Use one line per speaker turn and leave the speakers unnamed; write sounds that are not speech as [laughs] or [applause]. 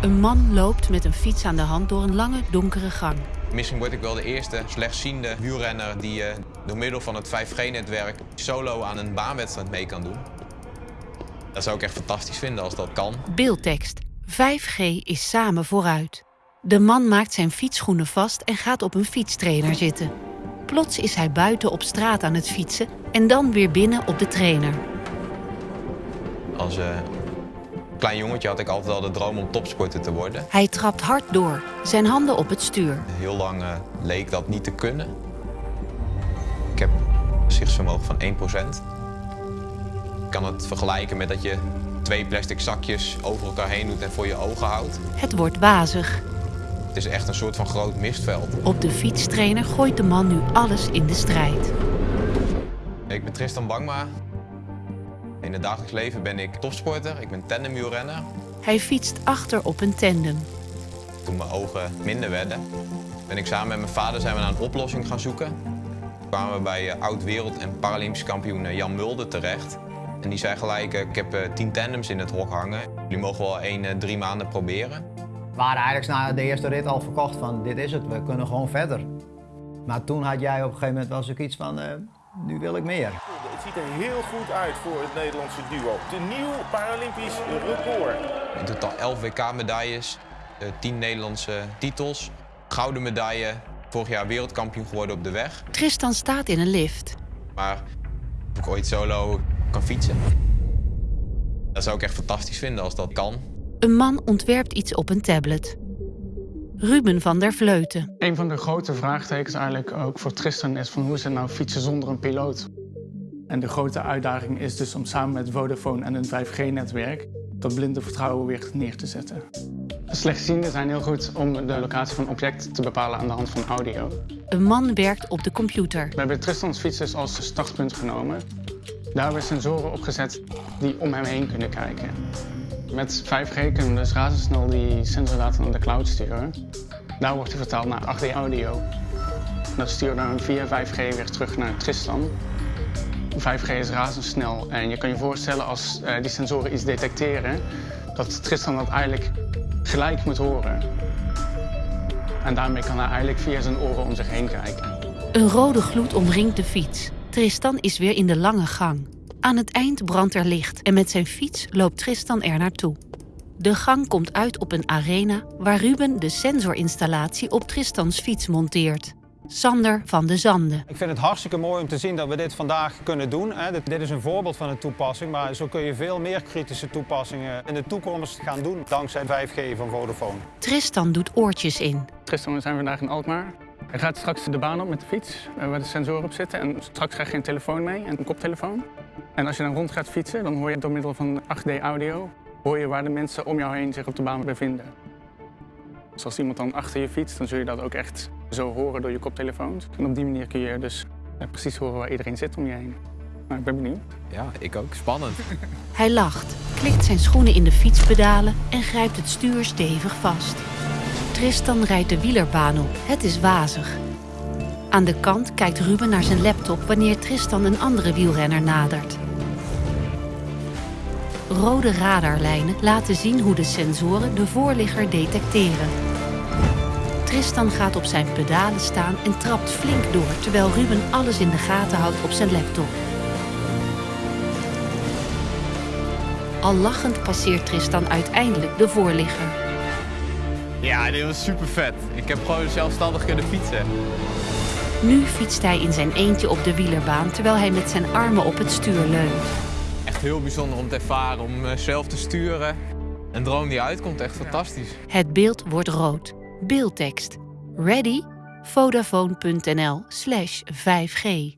Een man loopt met een fiets aan de hand door een lange, donkere gang.
Misschien word ik wel de eerste slechtziende wielrenner die uh, door middel van het 5G-netwerk solo aan een baanwedstrijd mee kan doen. Dat zou ik echt fantastisch vinden als dat kan.
Beeldtekst. 5G is samen vooruit. De man maakt zijn fietsschoenen vast en gaat op een fietstrainer zitten. Plots is hij buiten op straat aan het fietsen en dan weer binnen op de trainer.
Als uh, klein jongetje had ik altijd al de droom om topsporter te worden.
Hij trapt hard door, zijn handen op het stuur.
Heel lang uh, leek dat niet te kunnen. Ik heb een gezichtsvermogen van 1% kan het vergelijken met dat je twee plastic zakjes over elkaar heen doet en voor je ogen houdt.
Het wordt wazig.
Het is echt een soort van groot mistveld.
Op de fietstrainer gooit de man nu alles in de strijd.
Ik ben Tristan Bangma. In het dagelijks leven ben ik topsporter, ik ben tandemwielrenner.
Hij fietst achter op een tandem.
Toen mijn ogen minder werden, ben ik samen met mijn vader zijn we naar een oplossing gaan zoeken. We kwamen bij eh, oud-wereld- en Paralympisch kampioen eh, Jan Mulder terecht. En die zei gelijk, eh, ik heb tien tandems in het hok hangen. Jullie mogen wel één, drie maanden proberen.
We waren eigenlijk na de eerste rit al verkocht van dit is het, we kunnen gewoon verder. Maar toen had jij op een gegeven moment wel zoiets van, nu wil ik meer.
Het ziet er heel goed uit voor het Nederlandse duo. De nieuw Paralympisch record.
In totaal 11 WK-medailles, 10 Nederlandse titels, gouden medaille, vorig jaar wereldkampioen geworden op de weg.
Tristan staat in een lift.
Maar of ik ooit solo kan fietsen. Dat zou ik echt fantastisch vinden als dat kan.
Een man ontwerpt iets op een tablet. Ruben van der Vleuten.
Een van de grote vraagtekens eigenlijk ook voor Tristan is van hoe is het nou fietsen zonder een piloot? En de grote uitdaging is dus om samen met Vodafone en een 5G-netwerk dat blinde vertrouwen weer neer te zetten. Slechtzienden zijn heel goed om de locatie van objecten te bepalen aan de hand van audio.
Een man werkt op de computer.
We hebben Tristans fietsers als startpunt genomen. Daar hebben we sensoren opgezet die om hem heen kunnen kijken. Met 5G kunnen we dus razendsnel die sensordata naar de cloud sturen. Daar wordt hij vertaald naar 8D audio. Dat sturen we dan via 5G weer terug naar Tristan. 5G is razendsnel en je kan je voorstellen als uh, die sensoren iets detecteren, dat Tristan dat eigenlijk gelijk moet horen. En daarmee kan hij eigenlijk via zijn oren om zich heen kijken.
Een rode gloed omringt de fiets. Tristan is weer in de lange gang. Aan het eind brandt er licht en met zijn fiets loopt Tristan er naartoe. De gang komt uit op een arena waar Ruben de sensorinstallatie op Tristans fiets monteert. Sander van de Zanden.
Ik vind het hartstikke mooi om te zien dat we dit vandaag kunnen doen. Dit is een voorbeeld van een toepassing, maar zo kun je veel meer kritische toepassingen in de toekomst gaan doen dankzij 5G van Vodafone.
Tristan doet oortjes in.
Tristan, we zijn vandaag in Alkmaar. Hij gaat straks de baan op met de fiets, eh, waar de sensoren op zitten. En straks krijg je een telefoon mee en een koptelefoon. En als je dan rond gaat fietsen, dan hoor je door middel van 8D audio... hoor je waar de mensen om jou heen zich op de baan bevinden. Dus als iemand dan achter je fietst, dan zul je dat ook echt zo horen door je koptelefoons. En op die manier kun je dus precies horen waar iedereen zit om je heen. Nou, ik ben benieuwd.
Ja, ik ook. Spannend. [laughs]
Hij lacht, klikt zijn schoenen in de fietspedalen en grijpt het stuur stevig vast. Tristan rijdt de wielerbaan op. Het is wazig. Aan de kant kijkt Ruben naar zijn laptop wanneer Tristan een andere wielrenner nadert. Rode radarlijnen laten zien hoe de sensoren de voorligger detecteren. Tristan gaat op zijn pedalen staan en trapt flink door, terwijl Ruben alles in de gaten houdt op zijn laptop. Al lachend passeert Tristan uiteindelijk de voorligger.
Ja, dit was super vet. Ik heb gewoon zelfstandig kunnen fietsen.
Nu fietst hij in zijn eentje op de wielerbaan, terwijl hij met zijn armen op het stuur leunt.
Echt heel bijzonder om te ervaren, om eh, zelf te sturen. Een droom die uitkomt, echt fantastisch.
Het beeld wordt rood. Beeldtekst. Ready? Vodafone.nl slash 5G.